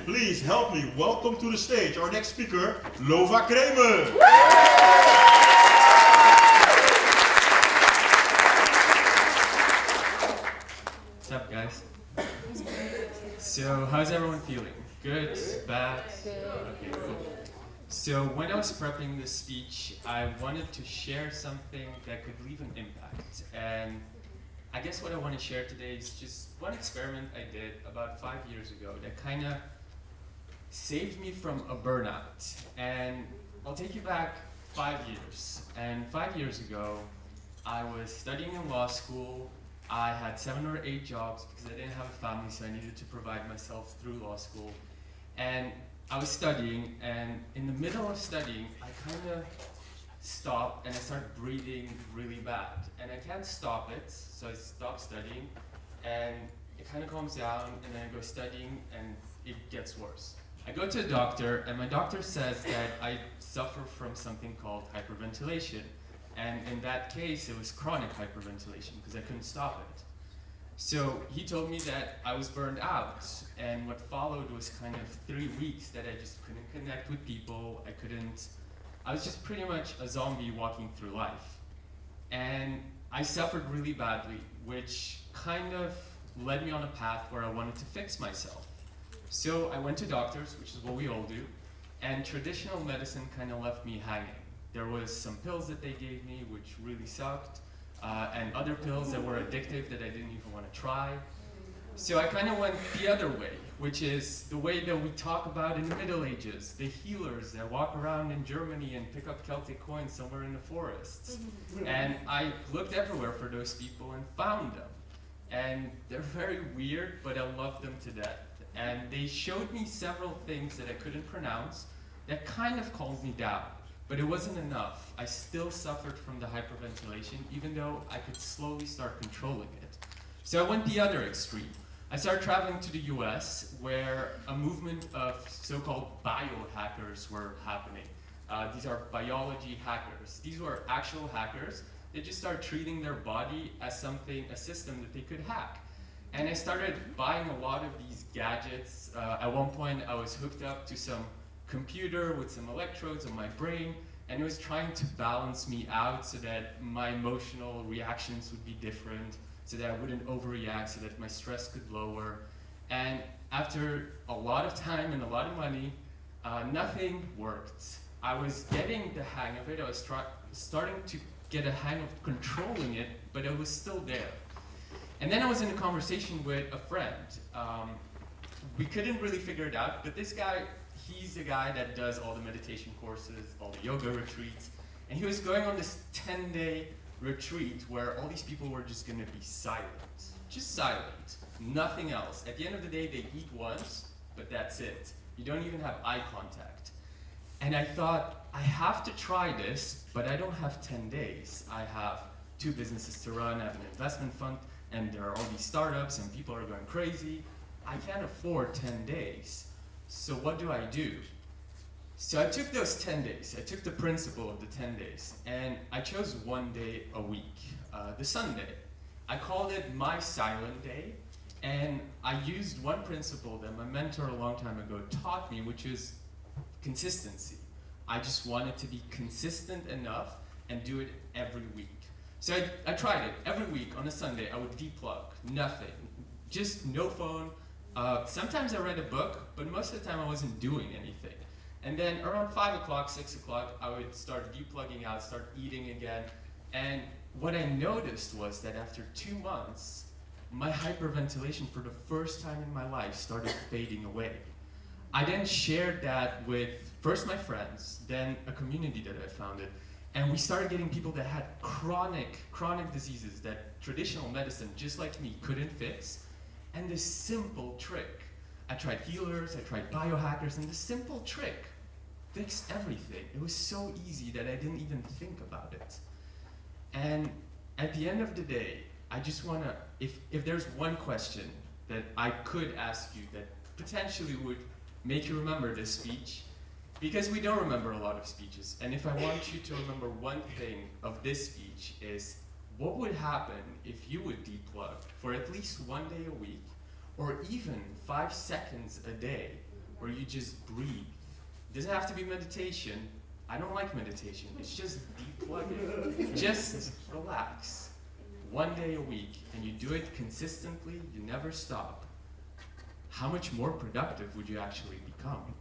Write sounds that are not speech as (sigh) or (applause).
And please help me welcome to the stage our next speaker, Lova Kramer. What's up, guys? So, how's everyone feeling? Good? Bad? Okay, cool. So, when I was prepping this speech, I wanted to share something that could leave an impact. And I guess what I want to share today is just one experiment I did about five years ago that kind of saved me from a burnout. And I'll take you back five years. And five years ago, I was studying in law school. I had seven or eight jobs because I didn't have a family, so I needed to provide myself through law school. And I was studying, and in the middle of studying, I kind of stopped and I started breathing really bad. And I can't stop it, so I stopped studying, and it kind of calms down, and then I go studying, and it gets worse. I go to a doctor, and my doctor says that I suffer from something called hyperventilation. And in that case, it was chronic hyperventilation because I couldn't stop it. So he told me that I was burned out, and what followed was kind of three weeks that I just couldn't connect with people. I couldn't, I was just pretty much a zombie walking through life. And I suffered really badly, which kind of led me on a path where I wanted to fix myself. So I went to doctors, which is what we all do, and traditional medicine kind of left me hanging. There was some pills that they gave me, which really sucked, uh, and other pills that were addictive that I didn't even want to try. So I kind of went the other way, which is the way that we talk about in the Middle Ages, the healers that walk around in Germany and pick up Celtic coins somewhere in the forests. And I looked everywhere for those people and found them. And they're very weird, but I love them to death. And they showed me several things that I couldn't pronounce that kind of calmed me down. But it wasn't enough. I still suffered from the hyperventilation, even though I could slowly start controlling it. So I went the other extreme. I started traveling to the US, where a movement of so-called biohackers were happening. Uh, these are biology hackers. These were actual hackers. They just started treating their body as something, a system that they could hack. And I started buying a lot of these gadgets. Uh, at one point, I was hooked up to some computer with some electrodes on my brain, and it was trying to balance me out so that my emotional reactions would be different, so that I wouldn't overreact, so that my stress could lower. And after a lot of time and a lot of money, uh, nothing worked. I was getting the hang of it, I was starting to get a hang of controlling it, but it was still there. And then I was in a conversation with a friend. Um, we couldn't really figure it out, but this guy he's the guy that does all the meditation courses, all the yoga retreats, and he was going on this 10-day retreat where all these people were just gonna be silent, just silent, nothing else. At the end of the day, they eat once, but that's it. You don't even have eye contact. And I thought, I have to try this, but I don't have 10 days. I have two businesses to run, I have an investment fund, and there are all these startups, and people are going crazy. I can't afford 10 days. So what do I do? So I took those 10 days, I took the principle of the 10 days, and I chose one day a week, uh, the Sunday. I called it my silent day, and I used one principle that my mentor a long time ago taught me, which is consistency. I just wanted to be consistent enough and do it every week. So I, I tried it. Every week on a Sunday, I would deplug, nothing. Just no phone, uh, sometimes I read a book, but most of the time I wasn't doing anything. And then around 5 o'clock, 6 o'clock, I would start deplugging out, start eating again. And what I noticed was that after two months, my hyperventilation for the first time in my life started (laughs) fading away. I then shared that with first my friends, then a community that I founded, and we started getting people that had chronic, chronic diseases that traditional medicine, just like me, couldn't fix. And this simple trick, I tried healers, I tried biohackers, and this simple trick fixed everything. It was so easy that I didn't even think about it. And at the end of the day, I just want to, if, if there's one question that I could ask you that potentially would make you remember this speech, because we don't remember a lot of speeches, and if I want you to remember one thing of this speech is, what would happen if you would deplug for at least one day a week, or even five seconds a day, where you just breathe? It doesn't have to be meditation. I don't like meditation. It's just deplugging. just relax one day a week and you do it consistently, you never stop, how much more productive would you actually become?